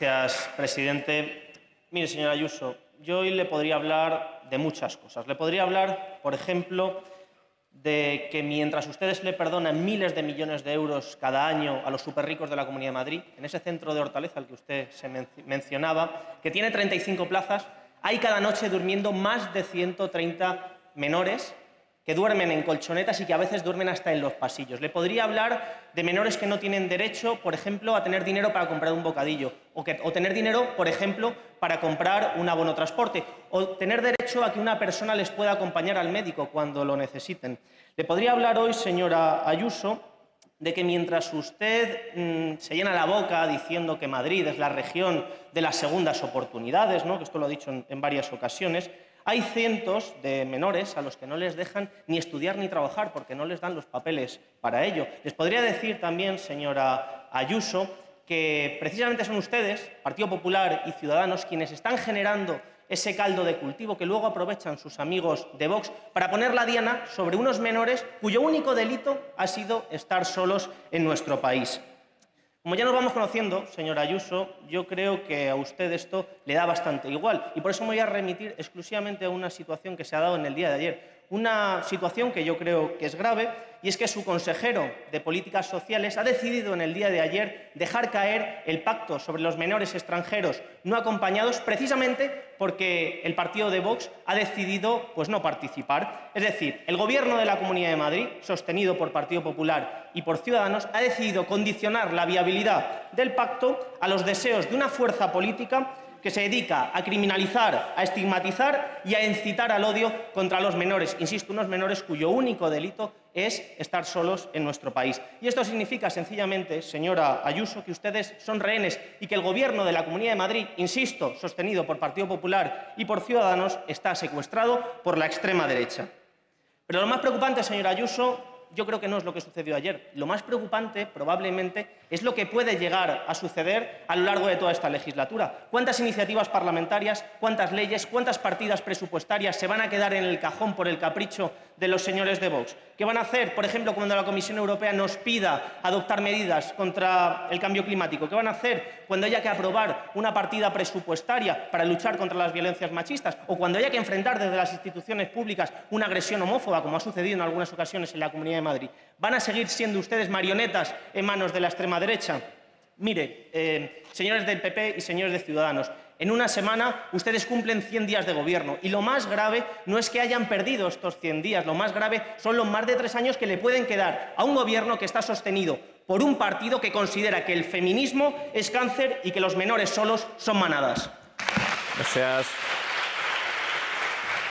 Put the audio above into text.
Gracias, presidente. Mire, señora Ayuso, yo hoy le podría hablar de muchas cosas. Le podría hablar, por ejemplo, de que mientras ustedes le perdonan miles de millones de euros cada año a los superricos de la Comunidad de Madrid, en ese centro de Hortaleza al que usted se mencionaba, que tiene 35 plazas, hay cada noche durmiendo más de 130 menores que duermen en colchonetas y que a veces duermen hasta en los pasillos. Le podría hablar de menores que no tienen derecho, por ejemplo, a tener dinero para comprar un bocadillo, o, que, o tener dinero, por ejemplo, para comprar un abono transporte, o tener derecho a que una persona les pueda acompañar al médico cuando lo necesiten. Le podría hablar hoy, señora Ayuso, de que mientras usted mmm, se llena la boca diciendo que Madrid es la región de las segundas oportunidades, ¿no? que esto lo ha dicho en varias ocasiones, hay cientos de menores a los que no les dejan ni estudiar ni trabajar porque no les dan los papeles para ello. Les podría decir también, señora Ayuso, que precisamente son ustedes, Partido Popular y Ciudadanos, quienes están generando ese caldo de cultivo que luego aprovechan sus amigos de Vox para poner la diana sobre unos menores cuyo único delito ha sido estar solos en nuestro país. Como ya nos vamos conociendo, señora Ayuso, yo creo que a usted esto le da bastante igual. Y por eso me voy a remitir exclusivamente a una situación que se ha dado en el día de ayer una situación que yo creo que es grave y es que su consejero de Políticas Sociales ha decidido en el día de ayer dejar caer el pacto sobre los menores extranjeros no acompañados precisamente porque el partido de Vox ha decidido pues, no participar. Es decir, el Gobierno de la Comunidad de Madrid, sostenido por Partido Popular y por Ciudadanos, ha decidido condicionar la viabilidad del pacto a los deseos de una fuerza política que se dedica a criminalizar, a estigmatizar y a incitar al odio contra los menores. Insisto, unos menores cuyo único delito es estar solos en nuestro país. Y esto significa, sencillamente, señora Ayuso, que ustedes son rehenes y que el Gobierno de la Comunidad de Madrid, insisto, sostenido por Partido Popular y por Ciudadanos, está secuestrado por la extrema derecha. Pero lo más preocupante, señora Ayuso, yo creo que no es lo que sucedió ayer. Lo más preocupante, probablemente, es lo que puede llegar a suceder a lo largo de toda esta legislatura. ¿Cuántas iniciativas parlamentarias, cuántas leyes, cuántas partidas presupuestarias se van a quedar en el cajón por el capricho de los señores de Vox? ¿Qué van a hacer, por ejemplo, cuando la Comisión Europea nos pida adoptar medidas contra el cambio climático? ¿Qué van a hacer cuando haya que aprobar una partida presupuestaria para luchar contra las violencias machistas? ¿O cuando haya que enfrentar desde las instituciones públicas una agresión homófoba, como ha sucedido en algunas ocasiones en la Comunidad Madrid? ¿Van a seguir siendo ustedes marionetas en manos de la extrema derecha? Mire, eh, señores del PP y señores de Ciudadanos, en una semana ustedes cumplen 100 días de gobierno y lo más grave no es que hayan perdido estos 100 días, lo más grave son los más de tres años que le pueden quedar a un gobierno que está sostenido por un partido que considera que el feminismo es cáncer y que los menores solos son manadas. Gracias.